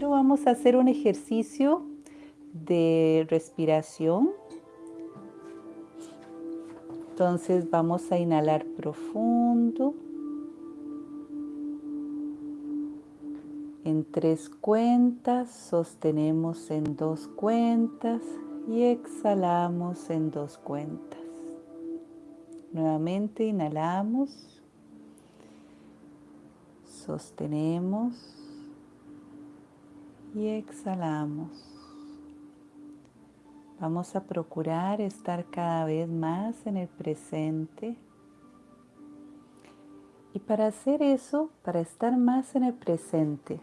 Primero vamos a hacer un ejercicio de respiración. Entonces vamos a inhalar profundo. En tres cuentas, sostenemos en dos cuentas y exhalamos en dos cuentas. Nuevamente inhalamos, sostenemos y exhalamos. Vamos a procurar estar cada vez más en el presente. Y para hacer eso, para estar más en el presente,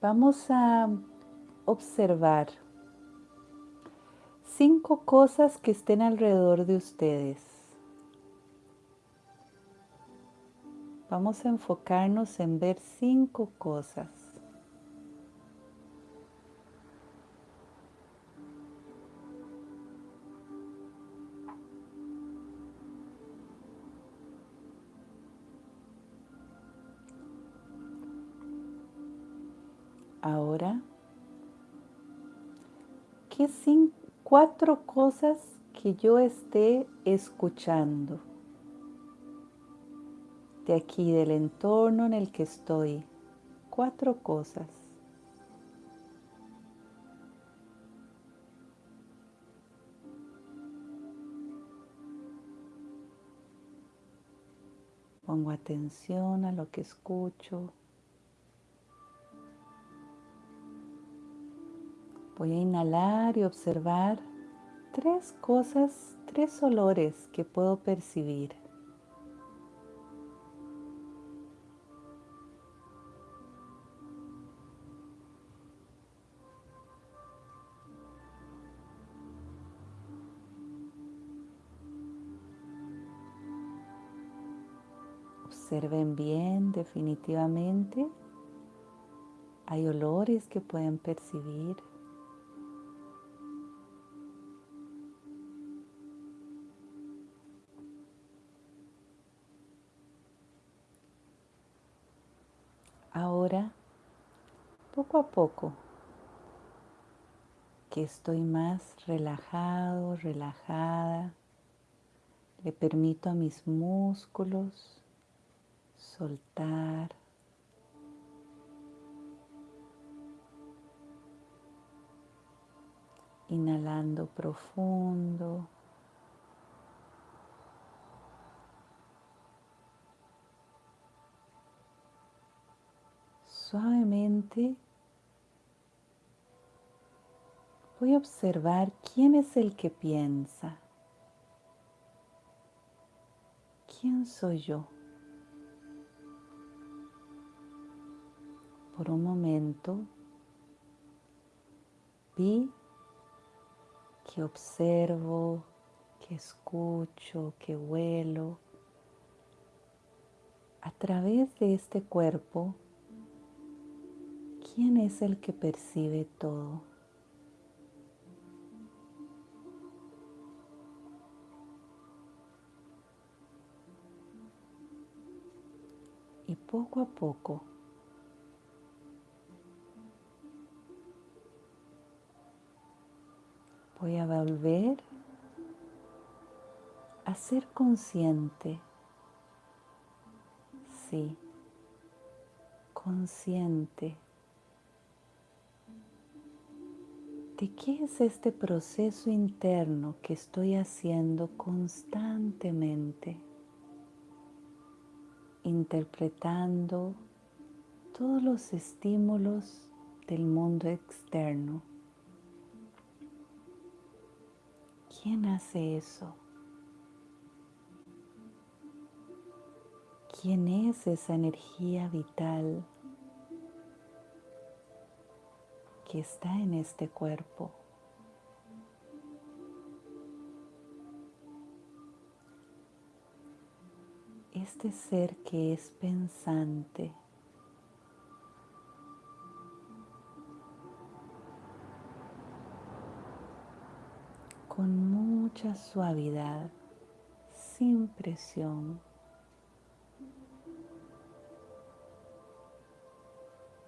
vamos a observar cinco cosas que estén alrededor de ustedes. Vamos a enfocarnos en ver cinco cosas. Ahora, ¿qué cuatro cosas que yo esté escuchando? De aquí, del entorno en el que estoy. Cuatro cosas. Pongo atención a lo que escucho. Voy a inhalar y observar tres cosas, tres olores que puedo percibir. Observen bien definitivamente. Hay olores que pueden percibir. Ahora, poco a poco, que estoy más relajado, relajada, le permito a mis músculos soltar. Inhalando profundo. Suavemente voy a observar quién es el que piensa. ¿Quién soy yo? Por un momento vi que observo, que escucho, que huelo. A través de este cuerpo, ¿quién es el que percibe todo? Y poco a poco Voy a volver a ser consciente. Sí, consciente. ¿De qué es este proceso interno que estoy haciendo constantemente? Interpretando todos los estímulos del mundo externo. ¿Quién hace eso? ¿Quién es esa energía vital que está en este cuerpo? Este ser que es pensante. con mucha suavidad, sin presión.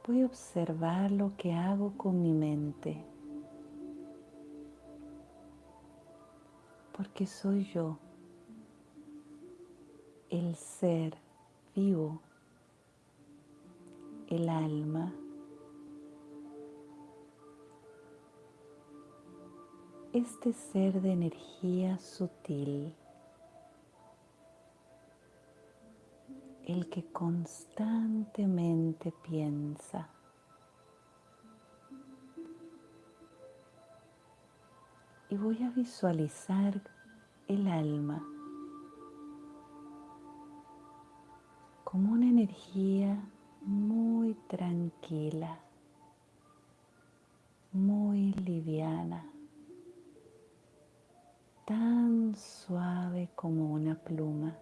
voy a observar lo que hago con mi mente. Porque soy yo, el ser vivo, el alma. Este ser de energía sutil. el que constantemente piensa. Y voy a visualizar el alma como una energía muy tranquila, muy liviana, tan suave como una pluma.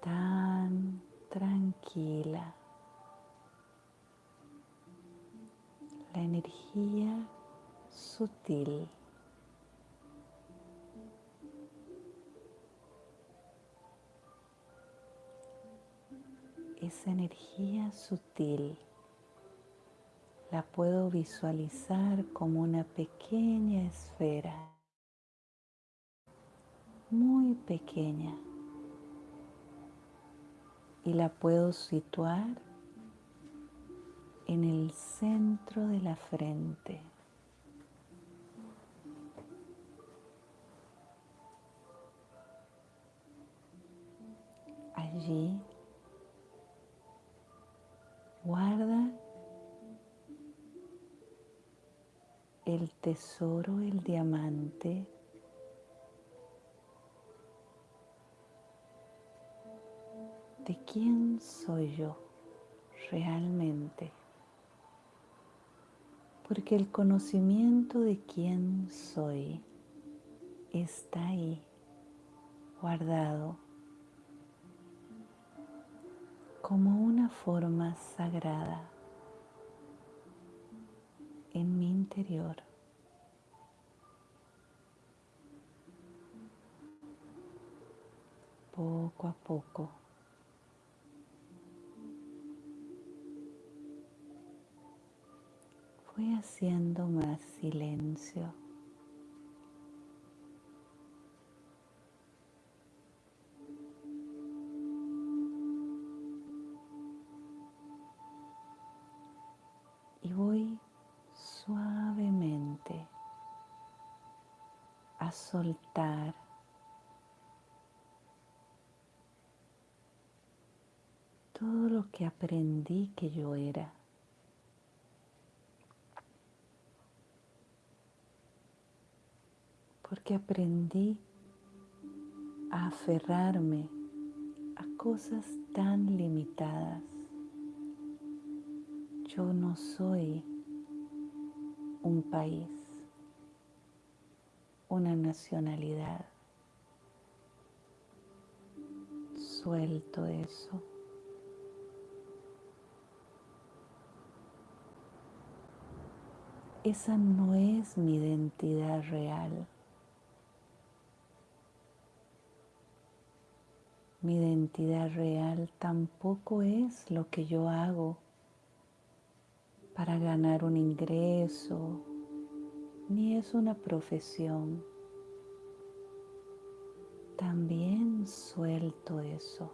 tan tranquila. La energía sutil. Esa energía sutil la puedo visualizar como una pequeña esfera, muy pequeña y la puedo situar en el centro de la frente. Allí guarda el tesoro, el diamante de quién soy yo realmente. Porque el conocimiento de quién soy está ahí, guardado, como una forma sagrada en mi interior. Poco a poco voy haciendo más silencio. Soltar todo lo que aprendí que yo era. porque aprendí a aferrarme a cosas tan limitadas. Yo no soy un país, una nacionalidad. Suelto eso. Esa no es mi identidad real. Mi identidad real tampoco es lo que yo hago para ganar un ingreso, ni es una profesión. También suelto eso.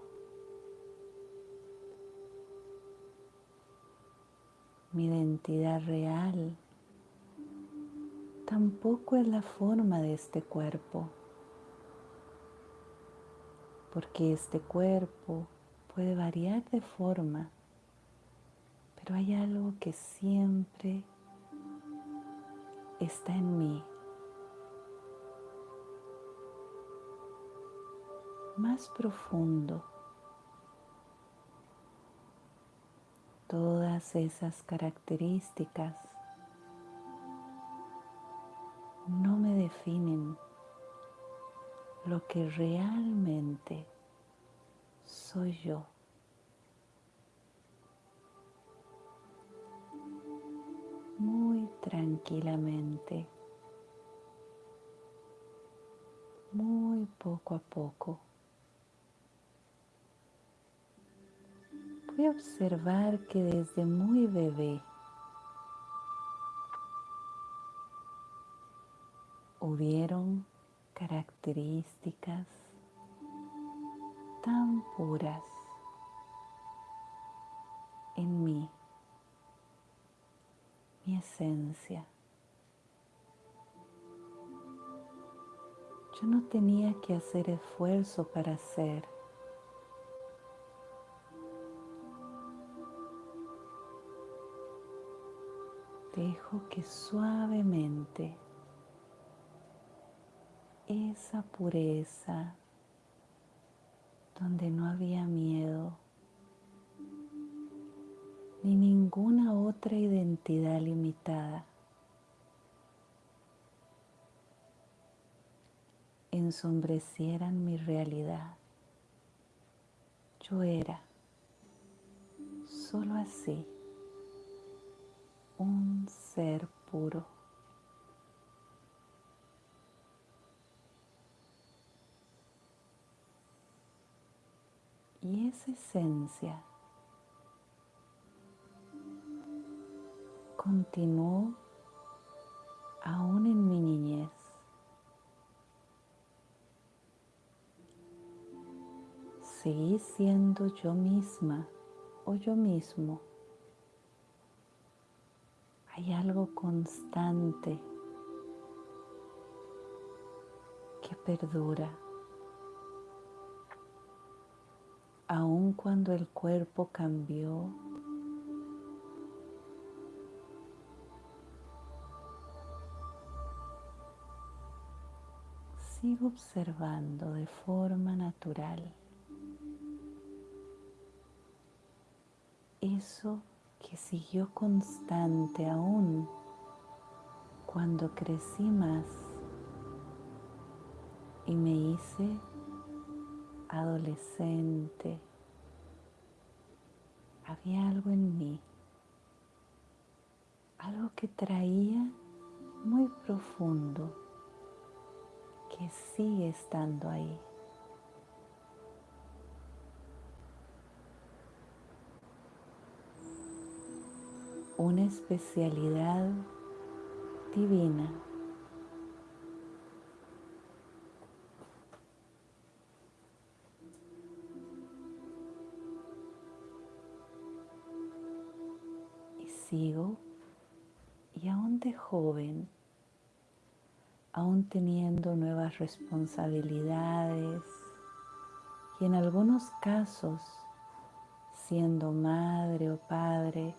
Mi identidad real tampoco es la forma de este cuerpo porque este cuerpo puede variar de forma, pero hay algo que siempre está en mí. Más profundo. Todas esas características no me definen lo que realmente soy yo. Tranquilamente, muy poco a poco, voy a observar que desde muy bebé hubieron características tan puras en mí, mi esencia. Yo no tenía que hacer esfuerzo para ser. Dejo que suavemente esa pureza donde no había miedo ni ninguna otra identidad limitada. ensombrecieran mi realidad. Yo era solo así, un ser puro. Y esa esencia continuó aún en mi niñez. Seguí siendo yo misma o yo mismo. Hay algo constante que perdura. Aun cuando el cuerpo cambió, observando de forma natural eso que siguió constante aún cuando crecí más y me hice adolescente. Había algo en mí, algo que traía muy profundo, que sigue estando ahí. una especialidad divina. Y sigo, y aún de joven, aún teniendo nuevas responsabilidades y en algunos casos siendo madre o padre,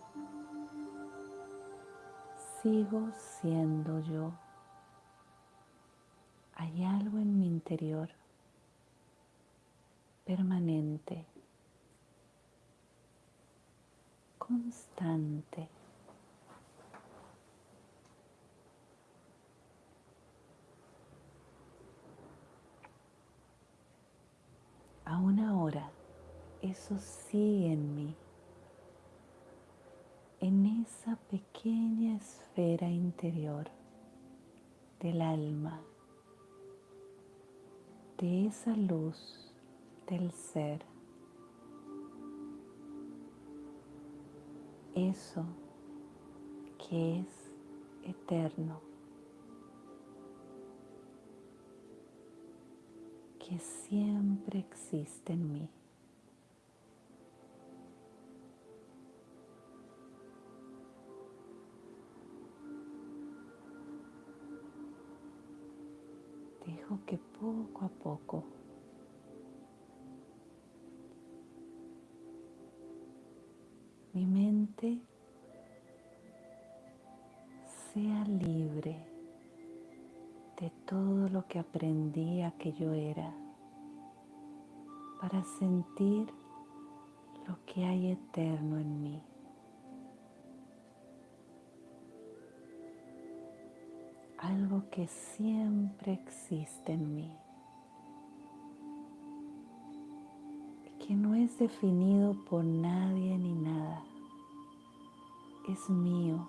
sigo siendo yo. Hay algo en mi interior permanente, constante. Aún ahora, eso sigue en mí. En esa pequeña esfera interior del alma, de esa luz del ser. Eso que es eterno, que siempre existe en mí. que poco a poco que aprendí a que yo era para sentir lo que hay eterno en mí. algo que siempre existe en mí, que no es definido por nadie ni nada, es mío,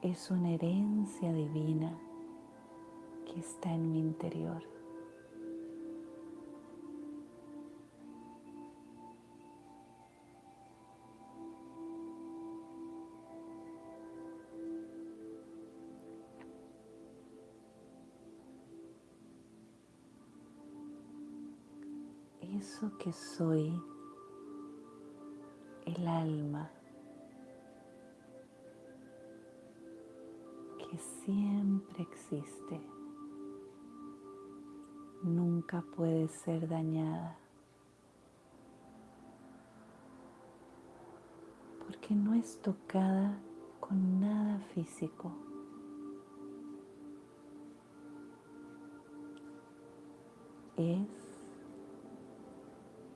es una herencia divina que está en mi interior. Eso que soy, el alma. que siempre existe nunca puede ser dañada. Porque no es tocada con nada físico. Es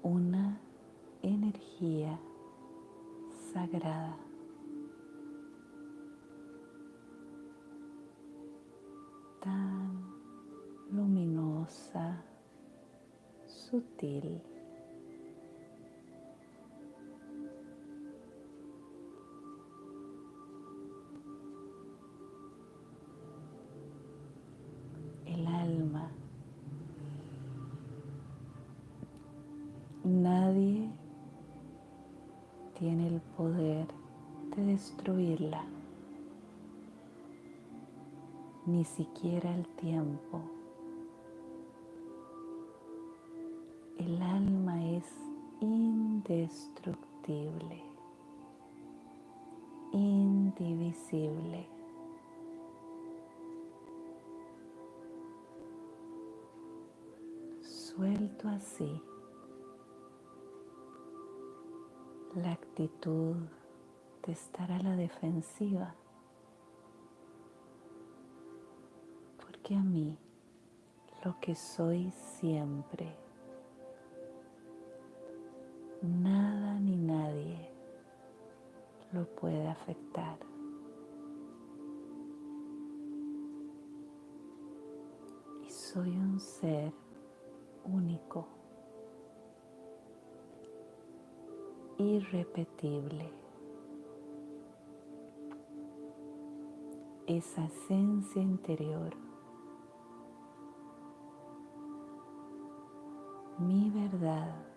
una energía sagrada. Sutil. El alma. Nadie tiene el poder de destruirla ni siquiera el tiempo. Indestructible, indivisible. Suelto así la actitud de estar a la defensiva que a mí lo que soy siempre. Nada ni nadie lo puede afectar. Y soy un ser único, irrepetible. Esa esencia interior mi verdad.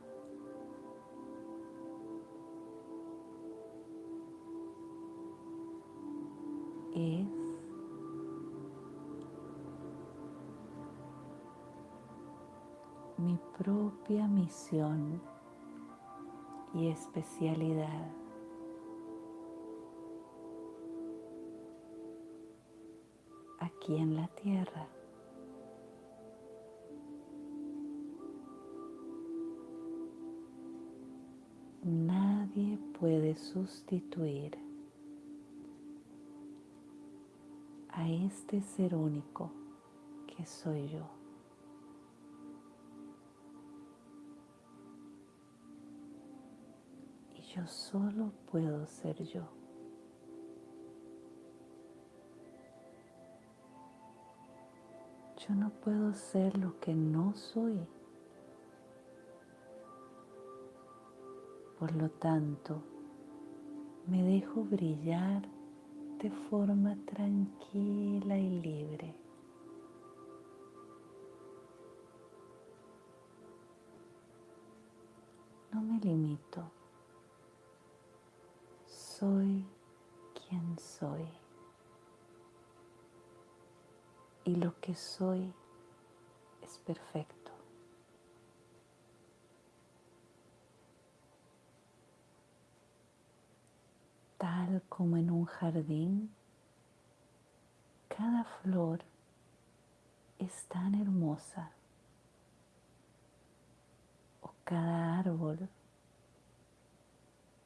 Mi propia misión y especialidad. aquí en la tierra. Nadie puede sustituir a este ser único que soy yo. Yo solo puedo ser yo. Yo no puedo ser lo que no soy. Por lo tanto, me dejo brillar de forma tranquila y libre. No me limito. Soy quien soy. Y lo que soy es perfecto. tal como en un jardín, cada flor es tan hermosa o cada árbol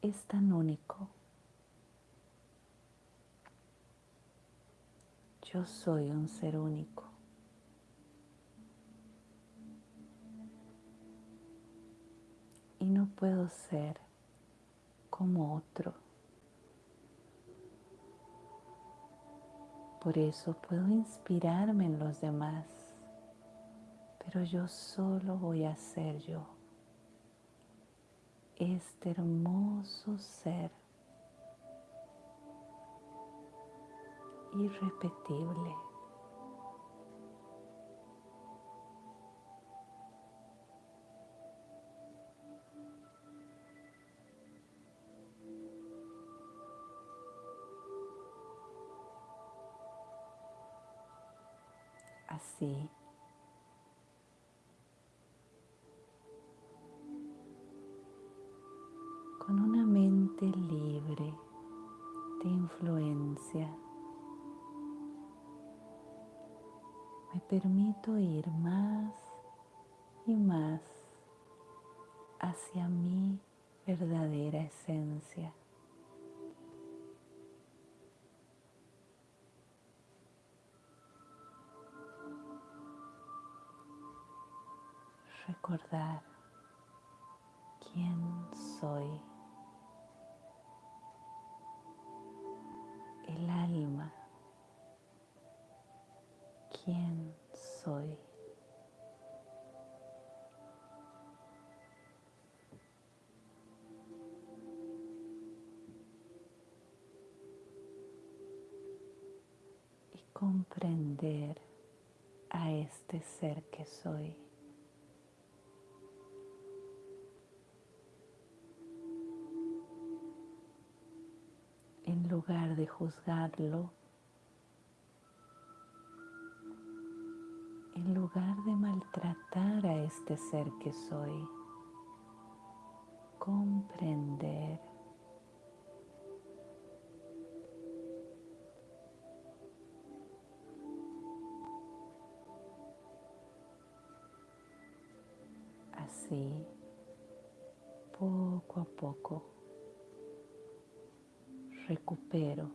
es tan único. Yo soy un ser único. Y no puedo ser como otro. Por eso puedo inspirarme en los demás, pero yo solo voy a ser yo, este hermoso ser irrepetible. Así permito ir más y más hacia mi verdadera esencia. Recordar quién soy. El alma. ¿Quién soy? Y comprender a este ser que soy. en lugar de juzgarlo, este ser que soy, comprender. Así, poco a poco recupero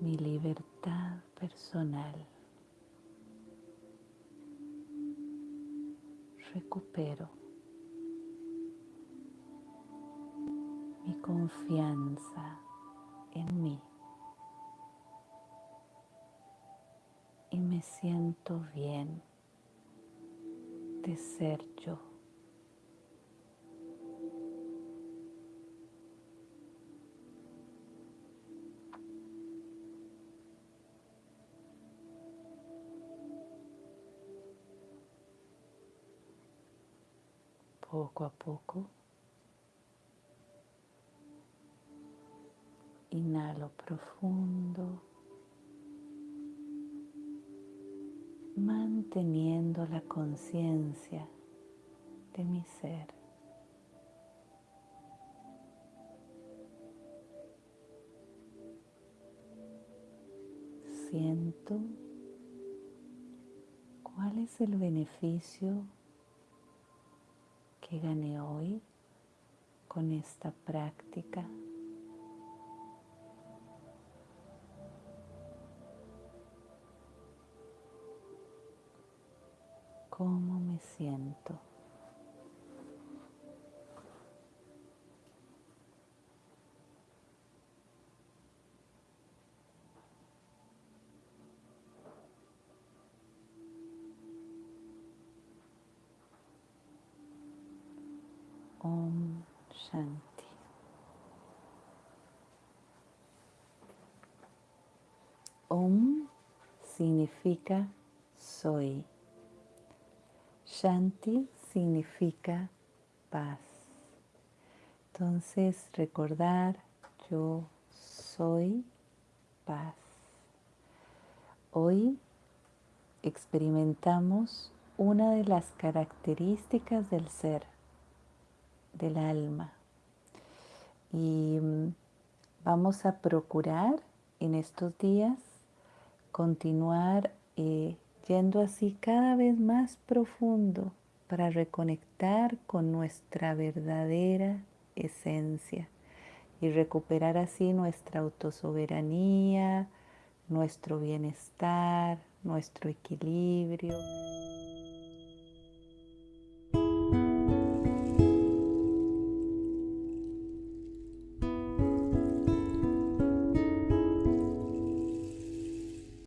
mi libertad personal. Recupero mi confianza en mí. Y me siento bien de ser yo. Poco a poco. Inhalo profundo, manteniendo la conciencia de mi ser. Siento cuál es el beneficio que gané hoy con esta práctica. ¿Cómo me siento? Significa soy. Shanti significa paz. Entonces recordar yo soy paz. Hoy experimentamos una de las características del ser del alma. Y mm, vamos a procurar en estos días continuar eh, yendo así cada vez más profundo para reconectar con nuestra verdadera esencia y recuperar así nuestra autosoberanía, nuestro bienestar, nuestro equilibrio.